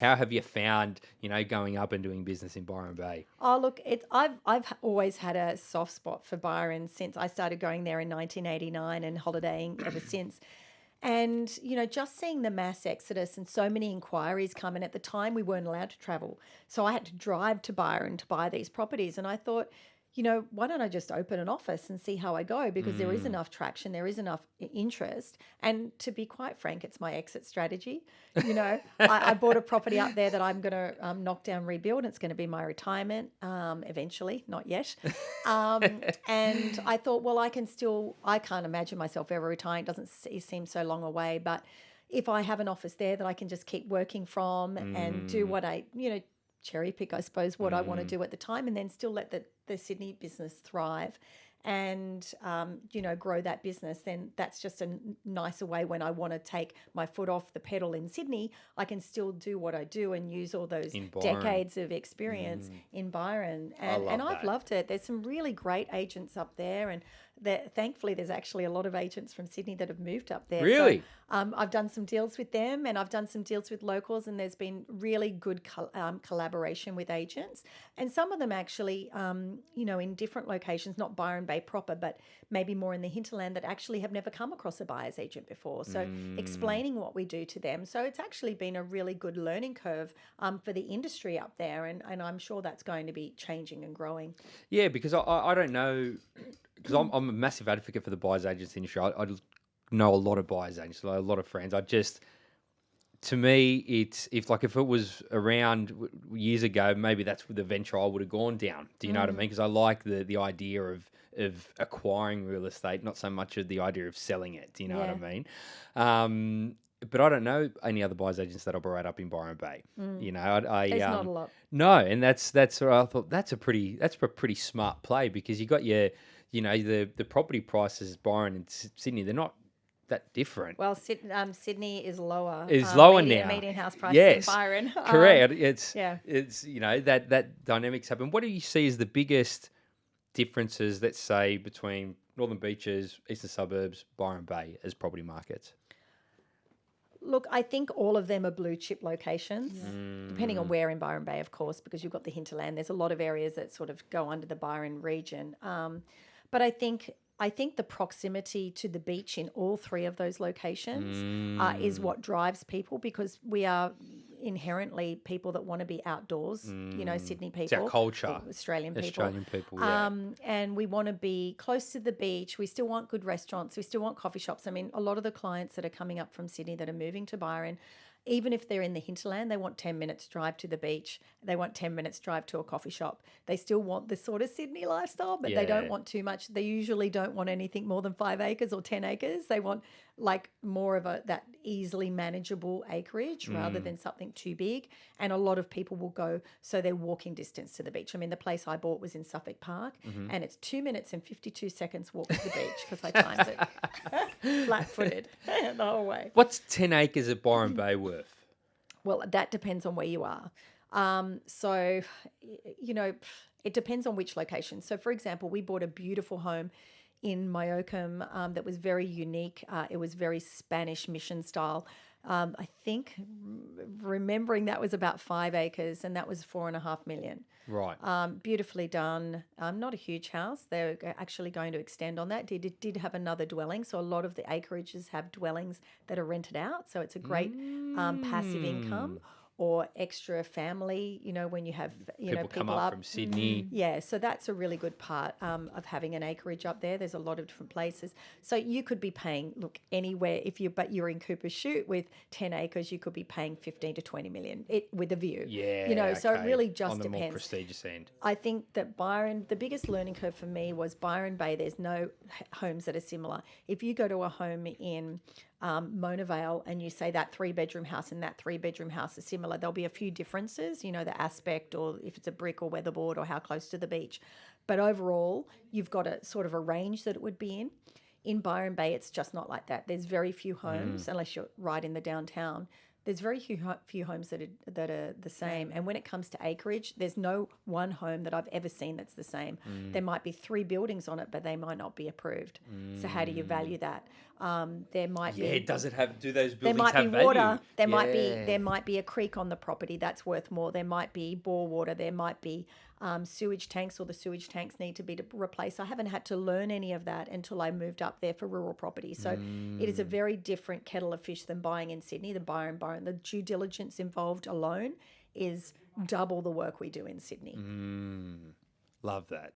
How have you found, you know, going up and doing business in Byron Bay? Oh, look, it's I've I've always had a soft spot for Byron since I started going there in 1989 and holidaying ever since. And you know, just seeing the mass exodus and so many inquiries come, in at the time we weren't allowed to travel, so I had to drive to Byron to buy these properties. And I thought, you know, why don't I just open an office and see how I go? Because there is enough traction, there is enough interest. And to be quite frank, it's my exit strategy. You know, I, I bought a property up there that I'm going to um, knock down, rebuild. It's going to be my retirement um, eventually, not yet. Um, and I thought, well, I can still, I can't imagine myself ever retiring. It doesn't seem so long away. But if I have an office there that I can just keep working from and do what I, you know, cherry pick, I suppose, what I want to do at the time, and then still let the, the Sydney business thrive and um, you know grow that business then that's just a nicer way when i want to take my foot off the pedal in sydney i can still do what i do and use all those decades of experience in byron and, and i've that. loved it there's some really great agents up there and there, thankfully there's actually a lot of agents from sydney that have moved up there So, Really? um, I've done some deals with them and I've done some deals with locals, and there's been really good um, collaboration with agents. And some of them actually, um, you know, in different locations, not Byron Bay proper, but maybe more in the hinterland that actually have never come across a buyer's agent before. So explaining what we do to them. So it's actually been a really good learning curve um, for the industry up there. And, and I'm sure that's going to be changing and growing. Yeah, because I, I I don't know, because I'm, I'm a massive advocate for the buyer's agents industry. I, I just know a lot of buyer's agents, a lot of friends. I just, to me, it's if like if it was around years ago, maybe that's the venture I would have gone down. Do you know what I mean? Because I like the the idea of of acquiring real estate, not so much of the idea of selling it. Do you know what I mean? Um, but I don't know any other buyer's agents that operate up in Byron Bay. You know, I, I There's um, not a lot. no, and that's that's I thought that's a pretty that's a pretty smart play because you got your you know the the property prices Byron and Sydney they're not that different. Well, Syd- um, Sydney is lower. Is um, lower median, now. Median house price Yes, than Byron. Um, Correct. it's yeah. It's you know that that dynamics happen. What do you see as the biggest differences? Let's say between Northern Beaches, Eastern Suburbs, Byron Bay as property markets. Look, I think all of them are blue chip locations, depending Mm. on where in Byron Bay, of course, because you've got the hinterland. There's a lot of areas that sort of go under the Byron region. Um, but I think I think the proximity to the beach in all three of those locations uh, Mm. is what drives people because we are inherently people that want to be outdoors. You know, Sydney people, Mm. It's our culture. Australian people. Australian people, yeah. Um, and we want to be close to the beach. We still want good restaurants. We still want coffee shops. I mean, a lot of the clients that are coming up from Sydney that are moving to Byron, even if they're in the hinterland, they want 10 minutes drive to the beach. They want 10 minutes drive to a coffee shop. They still want the sort of Sydney lifestyle, but they don't want too much. They usually don't want anything more than five acres or 10 acres. They want like more of a that easily manageable acreage Mm. rather than something too big. And a lot of people will go so they're walking distance to the beach. I mean, the place I bought was in Suffolk Park, Mm-hmm. and it's two minutes and fifty two seconds walk to the beach because I timed it flat footed the whole way. What's ten acres of Byron Bay worth? Well, that depends on where you are. Um, so, you know, it depends on which location. So, for example, we bought a beautiful home in Myocum um, that was very unique. Uh, it was very Spanish mission style. Um, I think remembering that was about five acres, and that was four and a half million. Right. Um, beautifully done. Um, not a huge house. They're actually going to extend on that. Did it did have another dwelling, so a lot of the acreages have dwellings that are rented out. So it's a great um, passive income or extra family. You know, when you have you people know come people up, up. from Sydney. Yeah, so that's a really good part um, of having an acreage up there. There's a lot of different places, so you could be paying look anywhere if you but you're in Cooper's Shoot with ten acres, you could be paying fifteen to twenty million it with a view. Yeah. you know, so it really just on the more depends. prestigious end. I think that Byron, the biggest learning curve for me was Byron Bay. There's no homes that are similar. If you go to a home in um, Mona Vale and you say that three bedroom house and that three bedroom house are similar, there'll be a few differences, you know, the aspect or if it's a brick or weatherboard or how close to the beach. But overall, you've got a sort of a range that it would be in. In Byron Bay, it's just not like that. There's very few homes, unless you're right in the downtown. there's very few, few homes that are, that are the same. And when it comes to acreage, there's no one home that I've ever seen that's the same. Mm. There might be three buildings on it, but they might not be approved. So how do you value that? Um, there might Mm. Yeah, be does it have? Do those buildings there might have be water. value? There might be there might be a creek on the property that's worth more. There might be bore water. There might be um, sewage tanks, or the sewage tanks need to be replaced. I haven't had to learn any of that until I moved up there for rural property. So it is a Mm. very different kettle of fish than buying in Sydney. The buyer and buyer, the due diligence involved alone is double the work we do in Sydney. Mm. Love that.